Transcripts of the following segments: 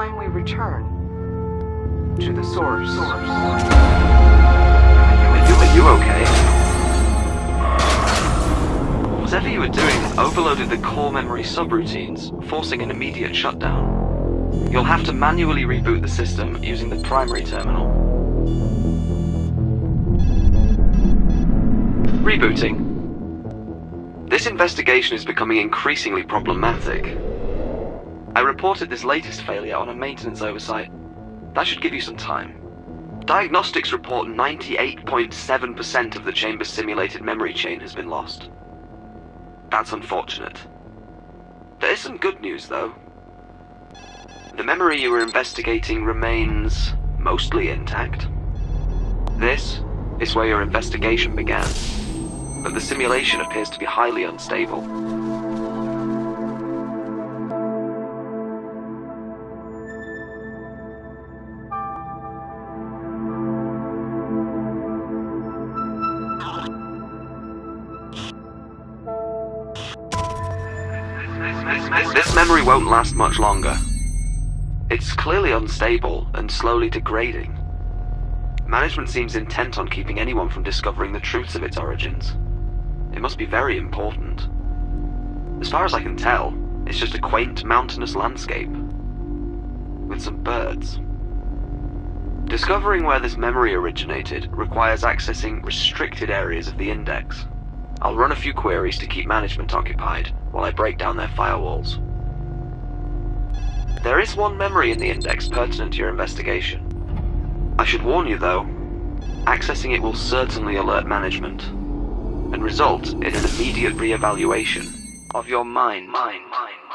time we return to the source. Are you, are you okay? Whatever you were doing overloaded the core memory subroutines, forcing an immediate shutdown. You'll have to manually reboot the system using the primary terminal. Rebooting. This investigation is becoming increasingly problematic. I reported this latest failure on a maintenance oversight. That should give you some time. Diagnostics report 98.7% of the chamber's simulated memory chain has been lost. That's unfortunate. There is some good news, though. The memory you were investigating remains mostly intact. This is where your investigation began, but the simulation appears to be highly unstable. This memory won't last much longer. It's clearly unstable and slowly degrading. Management seems intent on keeping anyone from discovering the truths of its origins. It must be very important. As far as I can tell, it's just a quaint mountainous landscape. With some birds. Discovering where this memory originated requires accessing restricted areas of the index. I'll run a few queries to keep management occupied while I break down their firewalls. There is one memory in the index pertinent to your investigation. I should warn you though, accessing it will certainly alert management and result in an immediate re-evaluation of your mind. mind, mind,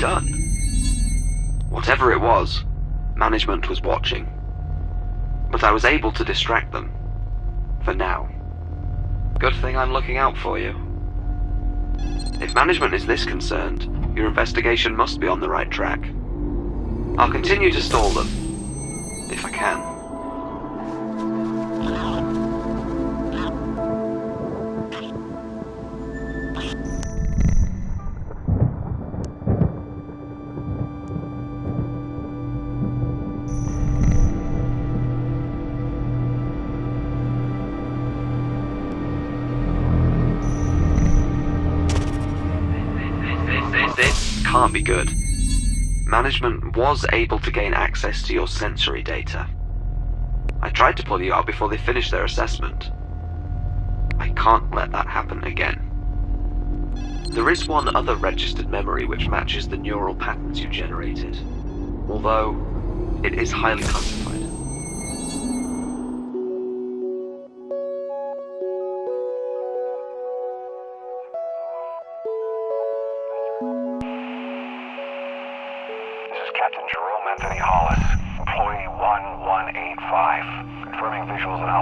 done? Whatever it was, management was watching. But I was able to distract them. For now. Good thing I'm looking out for you. If management is this concerned, your investigation must be on the right track. I'll continue to stall them. If I can. Can't be good. Management was able to gain access to your sensory data. I tried to pull you out before they finished their assessment. I can't let that happen again. There is one other registered memory which matches the neural patterns you generated, although it is highly classified.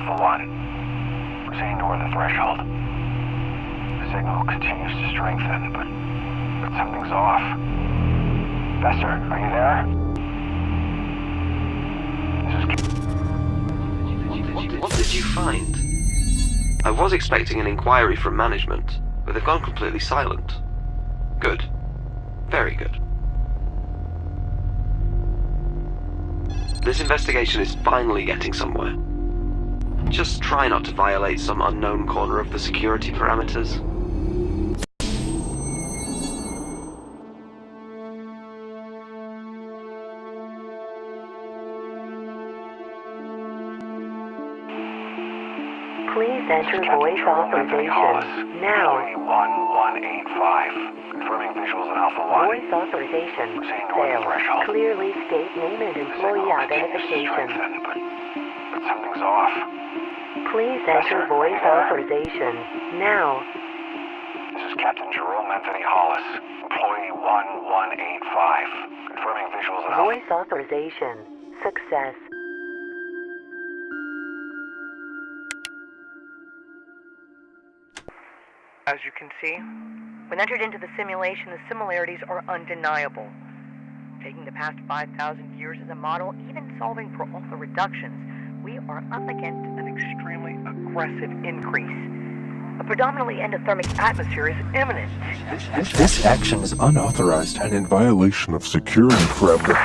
Visuals on Alpha 1. Proceeding toward the threshold. The signal continues to strengthen, but, but something's off. Fester, are you there? What, what did you find? I was expecting an inquiry from management, but they've gone completely silent. Good. Very good. This investigation is finally getting somewhere. Just try not to violate some unknown corner of the security parameters. Please enter voice Jerome Anthony Hollis, authorization now. 1185, confirming visuals on Alpha 1. Voice authorization Proceeding failed. Clearly state name and employee signal continues to identification. Strengthen, but, but something's off. Please enter voice you authorization now. This is Captain Jerome Anthony Hollis, employee 1185, confirming visuals on Alpha. Voice authorization success. As you can see, when entered into the simulation, the similarities are undeniable. Taking the past 5,000 years as a model, even solving for all the reductions, we are up against an extremely aggressive increase. A predominantly endothermic atmosphere is imminent. This action is unauthorized and in violation of security parameters.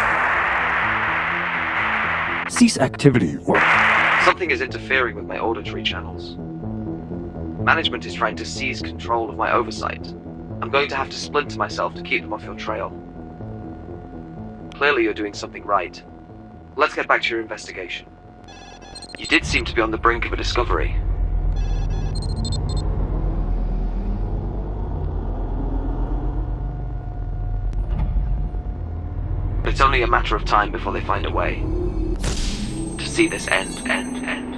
Cease activity or Something is interfering with my auditory channels. Management is trying to seize control of my oversight. I'm going to have to splinter myself to keep them off your trail. Clearly, you're doing something right. Let's get back to your investigation. You did seem to be on the brink of a discovery. But it's only a matter of time before they find a way to see this end, end, end.